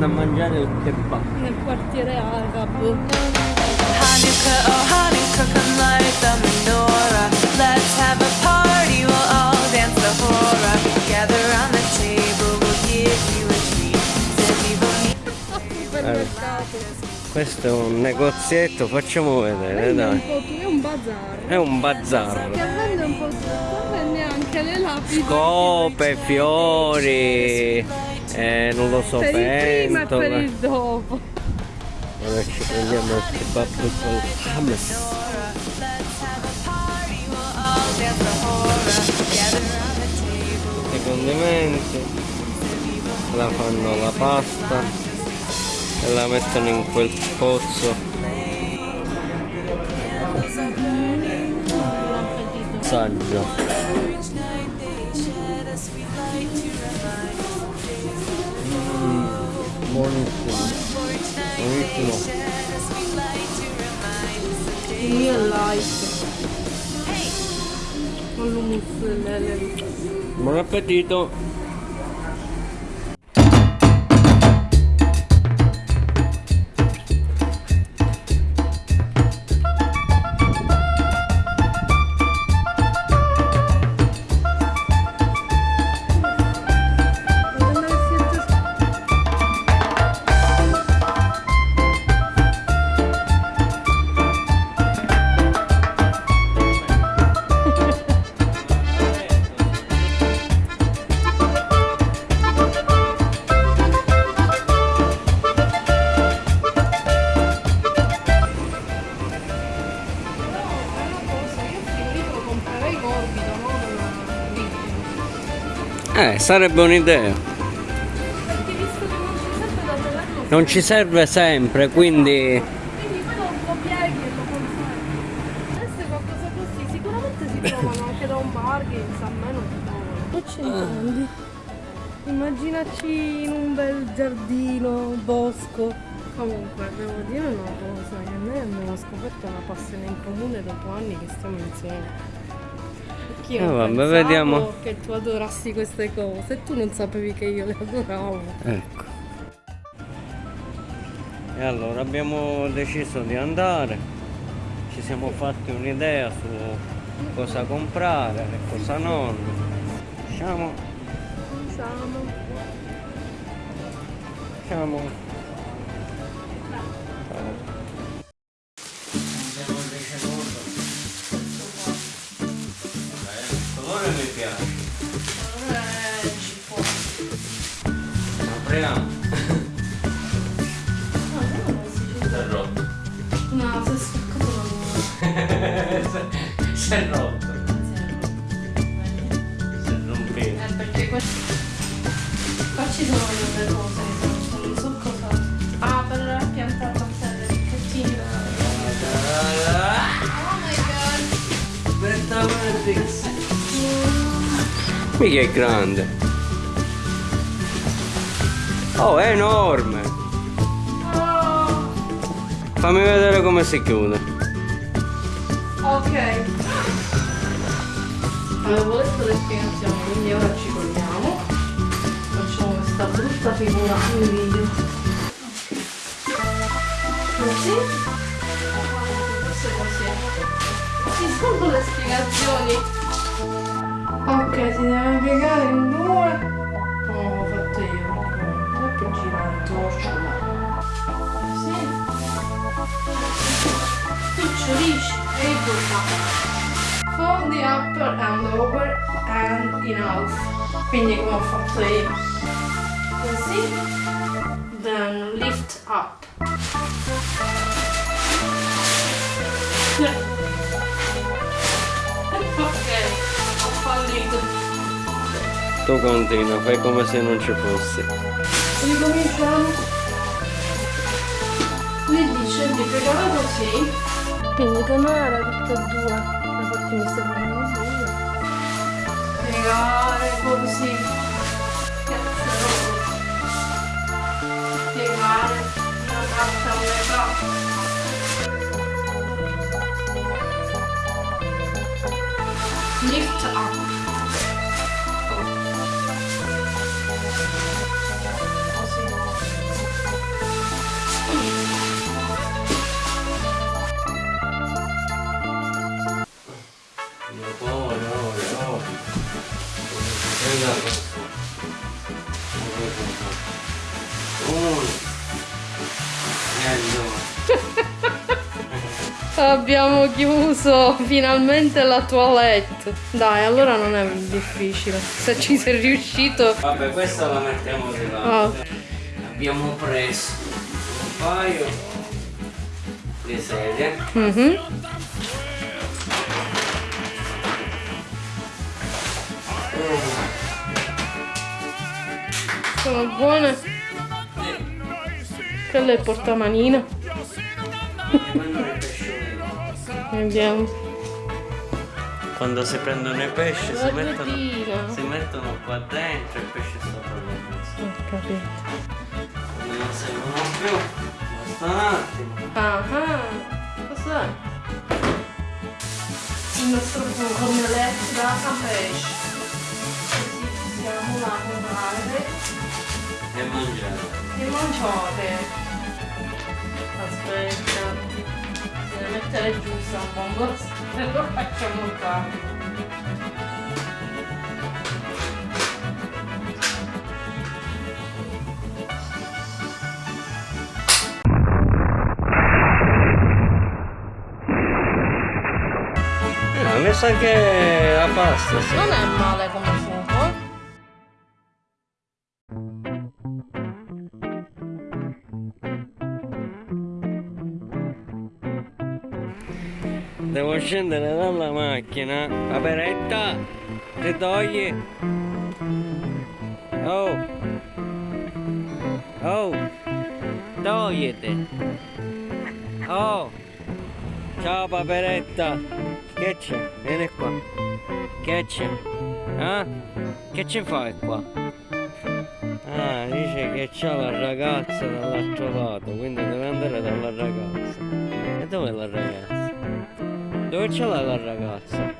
andando a mangiare il kebab. Nel quartiere arabo. Hanukkah, oh Hanukkah, come light the menorah. Let's have a party, we'll all dance the hora. Gather round the table, we'll give you a treat. Zeviva Supermercato. Questo è un negozietto, facciamo vedere, dai. è un bazar. È un Che bazar. vende un po' tutto, vende anche le lapidi. Scope, fiori, eh, non lo so, Per il prima e per il dopo. Ora ci prendiamo il kebab con hummus. Let's have a party, we'll all dance the hora. Gather round the table. I condimenti, la fanno la pasta e la mettono in quel pozzo. Saggio. Mm, buonissimo. Buonissimo. Il mio è light. Con l'humus delle le- Buon Eh, sarebbe un'idea. Perché visto che non ci serve da tenerlo Non ci serve sempre, quindi Quindi poi lo, lo pieghi e lo conservi. Adesso qualcosa così sicuramente si trovano anche da un Bargains, a me non si trovano. Che c'entrambi? Immaginaci in un bel giardino, bosco. Comunque, devo dire una cosa, che noi abbiamo scoperto una passione in comune dopo anni che stiamo insieme. Perché io Eh, non vabbè, vediamo. che tu adorassi queste cose e tu non sapevi che io le adoravo. ecco. E allora abbiamo deciso di andare. Ci siamo fatti un'idea su cosa comprare e cosa non. Diciamo, Siamo. diciamo. Apriamo. Si è rotto. No, si è spaccato la Si è rotto. Si è rompito. Eh, perché qua, qua ci sono delle cose che sono, non so cosa. Ah, per la pianta battaglia picchettini. Oh my god! Aspetta, Matrix. Mica è grande. Oh, è enorme. Oh, Fammi vedere come si chiude. ok. Avevo letto le spiegazioni, quindi ora ci colliamo. Facciamo questa brutta figura in video. Così. Questo è così. Ci sono le spiegazioni. Ok, si deve piegare in due. Picciolisci e il bocca. Fold the upper and lower and in half. Quindi come ho fatto io. Così. Then lift up. ok, ho fallito. Tu continua, fai come se non ci fosse. Ricominciamo. Mi dice di piegare così. Quindi tenere tutte e due. Infatti mi stai facendo buio. Piegare così. Abbiamo chiuso finalmente la toilette. Dai, allora non è difficile. Se ci sei riuscito. Vabbè, questa la mettiamo di là. Ah. Abbiamo preso un paio di sedie. Mhm. Sono buone. Quella è il pesciolini. Vediamo. Quando si prendono i pesci si mettono, si mettono qua dentro e il pesce sopra la. Ho capito. Non servono più, basta un attimo. Ah, cos'è? Il nostro elettrico da pesce. Così possiamo lavorare E mangiare. E mangiare. Aspetta, deve mettere giusto un po', se lo facciamo qua. Ah, mi sa che la pasta sì. Non è male come Devo scendere dalla macchina. Aperetta, ti togli. Oh. Oh. Togliti. Oh. Ciao paperetta. Che c'è? Vieni qua. Che c'è? Ah? Che ci fai qua? Ah, dice che c'ha la ragazza dall'altro lato, quindi deve andare dalla ragazza. E dove è la ragazza? Dove ce l'ha la ragazza?